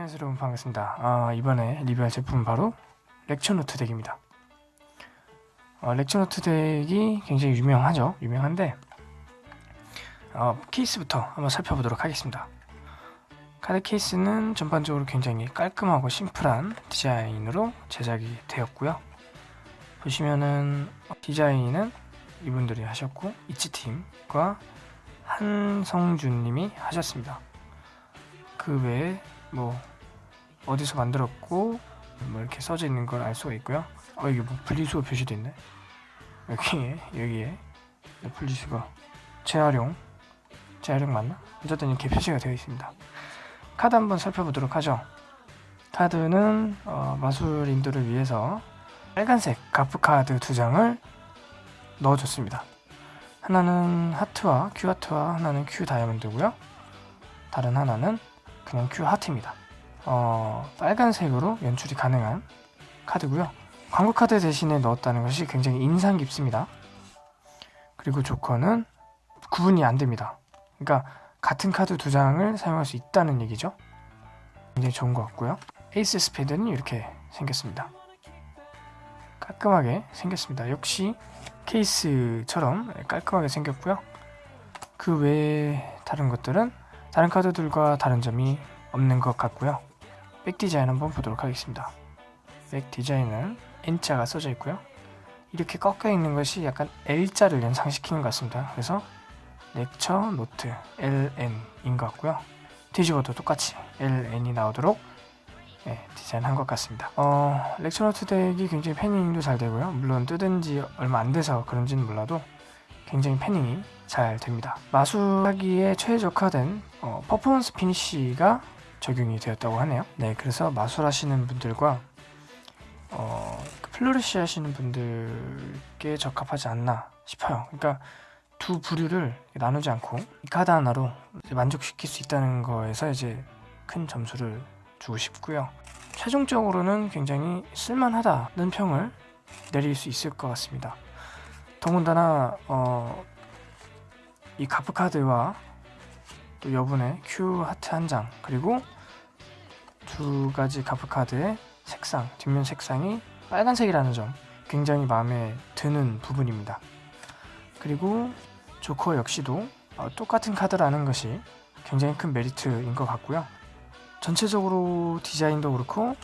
안녕하세요 여러분 반갑습니다. 아, 이번에 리뷰할 제품은 바로 렉처노트 deck입니다. 어, 렉처노트 deck이 굉장히 유명하죠? 유명한데 어, 케이스부터 한번 살펴보도록 하겠습니다. 카드 케이스는 전반적으로 굉장히 깔끔하고 심플한 디자인으로 제작이 되었고요. 보시면은 디자인은 이분들이 하셨고 이치팀과 한성준님이 하셨습니다. 그 외에 뭐 어디서 만들었고 뭐 이렇게 써져 있는 걸 알 수가 있고요. 어 이게 뭐 분리수거 표시도 있네. 여기에 여기에 분리수거 재활용 재활용 맞나? 어쨌든 이렇게 표시가 되어 있습니다. 카드 한번 살펴보도록 하죠. 카드는 어, 마술인들을 위해서 빨간색 가프 카드 두 장을 넣어줬습니다. 하나는 하트와 큐 하트와 하나는 큐 다이아몬드고요. 다른 하나는 그냥 큐 하트입니다. 어, 빨간색으로 연출이 가능한 카드고요. 광고 카드 대신에 넣었다는 것이 굉장히 인상 깊습니다. 그리고 조커는 구분이 안 됩니다. 그러니까 같은 카드 두 장을 사용할 수 있다는 얘기죠. 굉장히 좋은 것 같고요. 에이스 스페드는 이렇게 생겼습니다. 깔끔하게 생겼습니다. 역시 케이스처럼 깔끔하게 생겼고요. 그 외에 다른 것들은 다른 카드들과 다른 점이 없는 것 같고요. back 디자인 한번 보도록 하겠습니다. back 디자인은 N자가 써져 있고요. 이렇게 꺾여 있는 것이 약간 L자를 연상시키는 것 같습니다. 그래서 렉처 노트 LN인 것 같고요. 뒤집어도 똑같이 LN이 나오도록 네, 디자인한 것 같습니다. 어, 렉처 노트 deck이 굉장히 fanning도 잘 되고요. 물론 뜯은 지 얼마 안 돼서 그런지는 몰라도 굉장히 fanning이 잘 됩니다. 마술하기에 최적화된 어, performance finish가 적용이 되었다고 하네요. 네, 그래서 마술 하시는 분들과 어, flourish 하시는 분들께 적합하지 않나 싶어요. 그러니까 두 부류를 나누지 않고 이 카드 하나로 만족시킬 수 있다는 거에서 이제 큰 점수를 주고 싶고요. 최종적으로는 굉장히 쓸만하다는 평을 내릴 수 있을 것 같습니다. 더군다나 어, 이 gaff 카드와 또 여분의 큐 하트 한 장 그리고 두 가지 gaff 카드의 색상 뒷면 색상이 빨간색이라는 점 굉장히 마음에 드는 부분입니다. 그리고 조커 역시도 어, 똑같은 카드라는 것이 굉장히 큰 메리트인 것 같고요. 전체적으로 디자인도 그렇고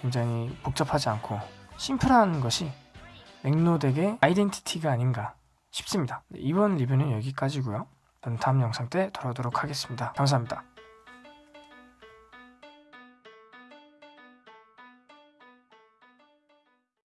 굉장히 복잡하지 않고 심플한 것이 맥노덱의 아이덴티티가 아닌가 싶습니다. 이번 리뷰는 여기까지고요. 저는 다음 영상 때 돌아오도록 하겠습니다. 감사합니다.